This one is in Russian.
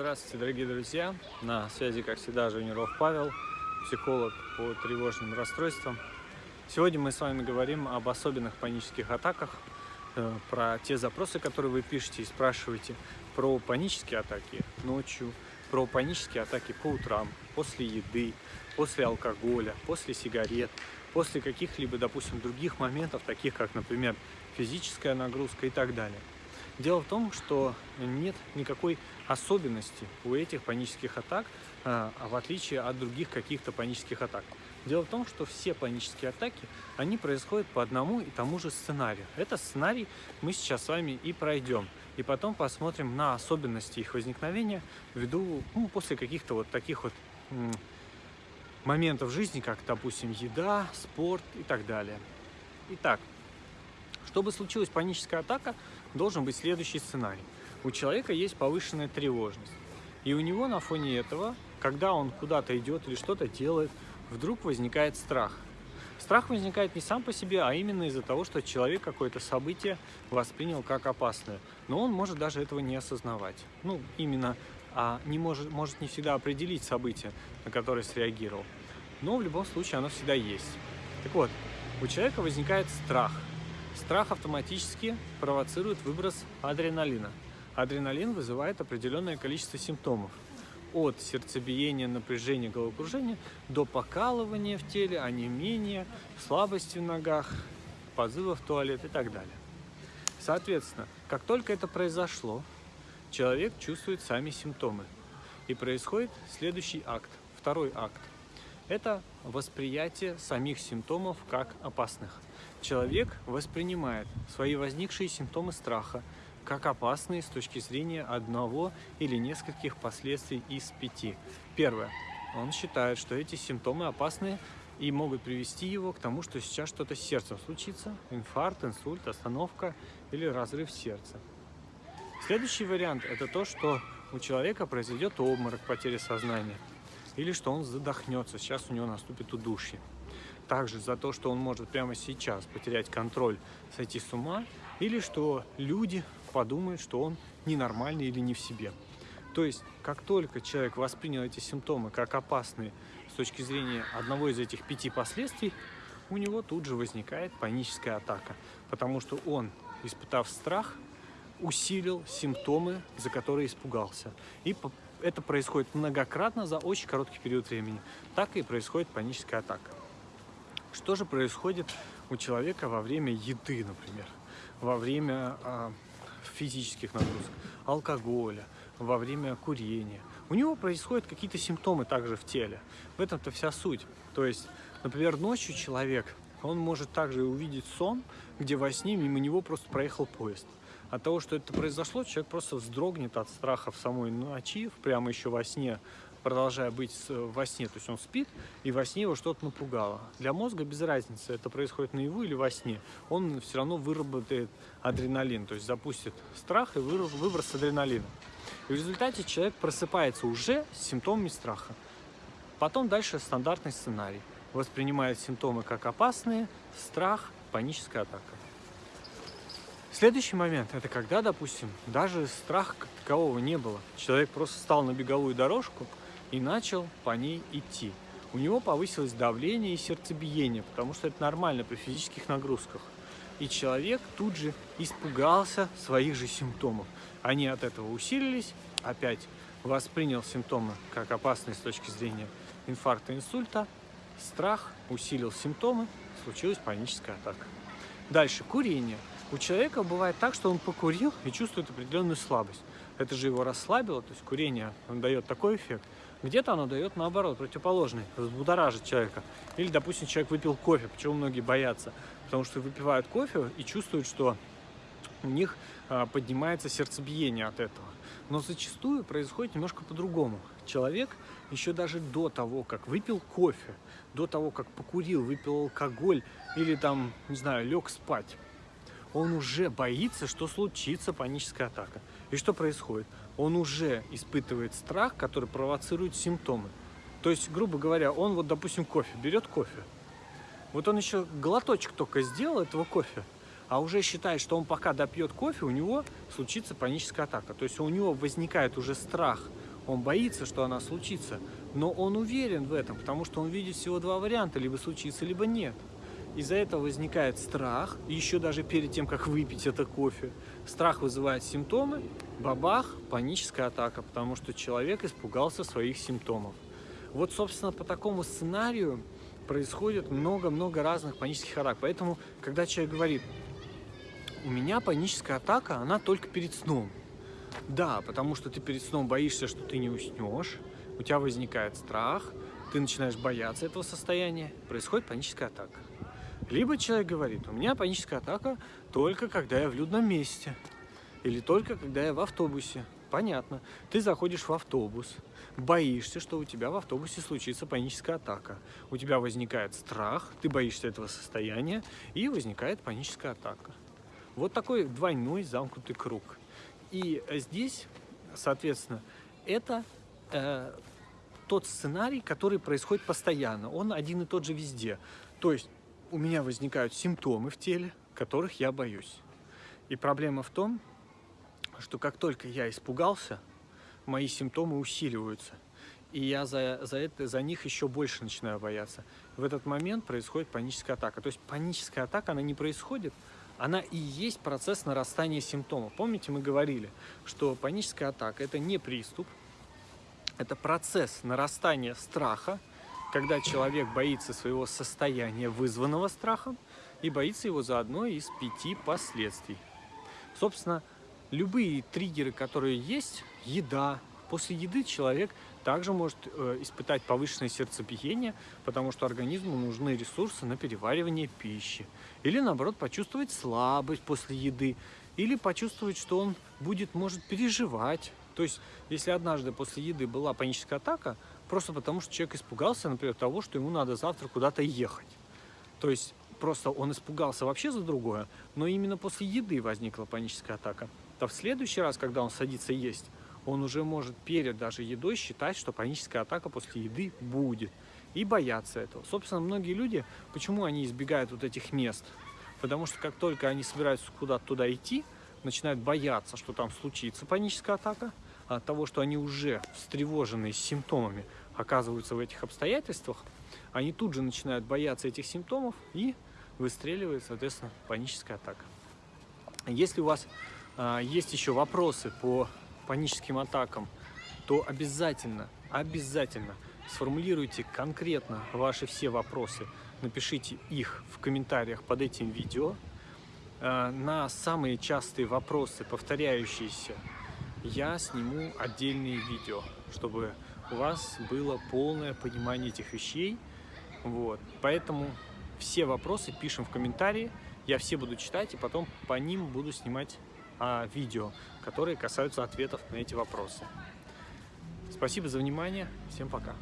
Здравствуйте, дорогие друзья! На связи, как всегда, Женеров Павел, психолог по тревожным расстройствам. Сегодня мы с вами говорим об особенных панических атаках, э, про те запросы, которые вы пишете и спрашиваете, про панические атаки ночью, про панические атаки по утрам, после еды, после алкоголя, после сигарет, после каких-либо, допустим, других моментов, таких как, например, физическая нагрузка и так далее. Дело в том, что нет никакой особенности у этих панических атак, а, в отличие от других каких-то панических атак. Дело в том, что все панические атаки, они происходят по одному и тому же сценарию. Этот сценарий мы сейчас с вами и пройдем. И потом посмотрим на особенности их возникновения ввиду, ну, после каких-то вот таких вот моментов жизни, как, допустим, еда, спорт и так далее. Итак, чтобы случилась паническая атака, должен быть следующий сценарий. У человека есть повышенная тревожность. И у него на фоне этого, когда он куда-то идет или что-то делает, вдруг возникает страх. Страх возникает не сам по себе, а именно из-за того, что человек какое-то событие воспринял как опасное. Но он может даже этого не осознавать. Ну, именно а не может, может не всегда определить событие, на которое среагировал. Но в любом случае оно всегда есть. Так вот, у человека возникает страх – Страх автоматически провоцирует выброс адреналина. Адреналин вызывает определенное количество симптомов. От сердцебиения, напряжения, головокружения до покалывания в теле, онемения, слабости в ногах, позыва в туалет и так далее. Соответственно, как только это произошло, человек чувствует сами симптомы. И происходит следующий акт, второй акт. Это восприятие самих симптомов как опасных. Человек воспринимает свои возникшие симптомы страха как опасные с точки зрения одного или нескольких последствий из пяти. Первое. Он считает, что эти симптомы опасны и могут привести его к тому, что сейчас что-то с сердцем случится, инфаркт, инсульт, остановка или разрыв сердца. Следующий вариант – это то, что у человека произойдет обморок, потеря сознания, или что он задохнется, сейчас у него наступит удушье также за то, что он может прямо сейчас потерять контроль, сойти с ума, или что люди подумают, что он ненормальный или не в себе. То есть, как только человек воспринял эти симптомы как опасные с точки зрения одного из этих пяти последствий, у него тут же возникает паническая атака, потому что он, испытав страх, усилил симптомы, за которые испугался. И это происходит многократно за очень короткий период времени. Так и происходит паническая атака. Что же происходит у человека во время еды, например, во время а, физических нагрузок, алкоголя, во время курения? У него происходят какие-то симптомы также в теле. В этом-то вся суть. То есть, например, ночью человек, он может также увидеть сон, где во сне мимо него просто проехал поезд. От того, что это произошло, человек просто вздрогнет от страха в самой ночи, прямо еще во сне продолжая быть во сне, то есть он спит, и во сне его что-то напугало. Для мозга без разницы, это происходит наяву или во сне, он все равно выработает адреналин, то есть запустит страх и выброс адреналина. И в результате человек просыпается уже с симптомами страха. Потом дальше стандартный сценарий. Воспринимает симптомы как опасные, страх, паническая атака. Следующий момент – это когда, допустим, даже страха как такового не было. Человек просто встал на беговую дорожку, и начал по ней идти. У него повысилось давление и сердцебиение, потому что это нормально при физических нагрузках. И человек тут же испугался своих же симптомов. Они от этого усилились, опять воспринял симптомы как опасные с точки зрения инфаркта, инсульта, страх усилил симптомы, случилась паническая атака. Дальше, курение. У человека бывает так, что он покурил и чувствует определенную слабость. Это же его расслабило, то есть курение дает такой эффект, где-то оно дает наоборот, противоположный, взбудоражит человека. Или, допустим, человек выпил кофе, почему многие боятся? Потому что выпивают кофе и чувствуют, что у них а, поднимается сердцебиение от этого. Но зачастую происходит немножко по-другому. Человек еще даже до того, как выпил кофе, до того, как покурил, выпил алкоголь или там, не знаю, лег спать, он уже боится, что случится паническая атака. И что происходит? Он уже испытывает страх, который провоцирует симптомы. То есть, грубо говоря, он вот, допустим, кофе, берет кофе. Вот он еще глоточек только сделал этого кофе, а уже считает, что он пока допьет кофе, у него случится паническая атака. То есть у него возникает уже страх он боится, что она случится, но он уверен в этом, потому что он видит всего два варианта, либо случится, либо нет. Из-за этого возникает страх, еще даже перед тем, как выпить это кофе. Страх вызывает симптомы, бабах, паническая атака, потому что человек испугался своих симптомов. Вот, собственно, по такому сценарию происходит много-много разных панических атак. Поэтому, когда человек говорит, у меня паническая атака, она только перед сном. Да, потому что ты перед сном боишься, что ты не уснешь, у тебя возникает страх, ты начинаешь бояться этого состояния, происходит паническая атака. Либо человек говорит, у меня паническая атака только когда я в людном месте, или только когда я в автобусе. Понятно. Ты заходишь в автобус, боишься, что у тебя в автобусе случится паническая атака. У тебя возникает страх, ты боишься этого состояния, и возникает паническая атака. Вот такой двойной замкнутый круг. И здесь, соответственно, это э, тот сценарий, который происходит постоянно. Он один и тот же везде. То есть у меня возникают симптомы в теле, которых я боюсь. И проблема в том, что как только я испугался, мои симптомы усиливаются. И я за, за, это, за них еще больше начинаю бояться. В этот момент происходит паническая атака. То есть паническая атака, она не происходит, она и есть процесс нарастания симптомов. Помните, мы говорили, что паническая атака – это не приступ, это процесс нарастания страха, когда человек боится своего состояния, вызванного страхом, и боится его за одно из пяти последствий. Собственно, любые триггеры, которые есть, еда, после еды человек также может э, испытать повышенное сердцебиение, потому что организму нужны ресурсы на переваривание пищи. Или наоборот почувствовать слабость после еды, или почувствовать, что он будет, может переживать. То есть, если однажды после еды была паническая атака, просто потому что человек испугался, например, того, что ему надо завтра куда-то ехать. То есть, просто он испугался вообще за другое, но именно после еды возникла паническая атака то в следующий раз, когда он садится есть, он уже может перед даже едой считать, что паническая атака после еды будет. И бояться этого. Собственно, многие люди, почему они избегают вот этих мест? Потому что как только они собираются куда-то туда идти, начинают бояться, что там случится паническая атака, от того, что они уже встревоженные с симптомами оказываются в этих обстоятельствах, они тут же начинают бояться этих симптомов и выстреливает, соответственно, паническая атака. Если у вас а, есть еще вопросы по паническим атакам, то обязательно, обязательно сформулируйте конкретно ваши все вопросы, напишите их в комментариях под этим видео. А, на самые частые вопросы, повторяющиеся, я сниму отдельные видео, чтобы у вас было полное понимание этих вещей. Вот. Поэтому все вопросы пишем в комментарии, я все буду читать и потом по ним буду снимать а, видео, которые касаются ответов на эти вопросы. Спасибо за внимание. Всем пока.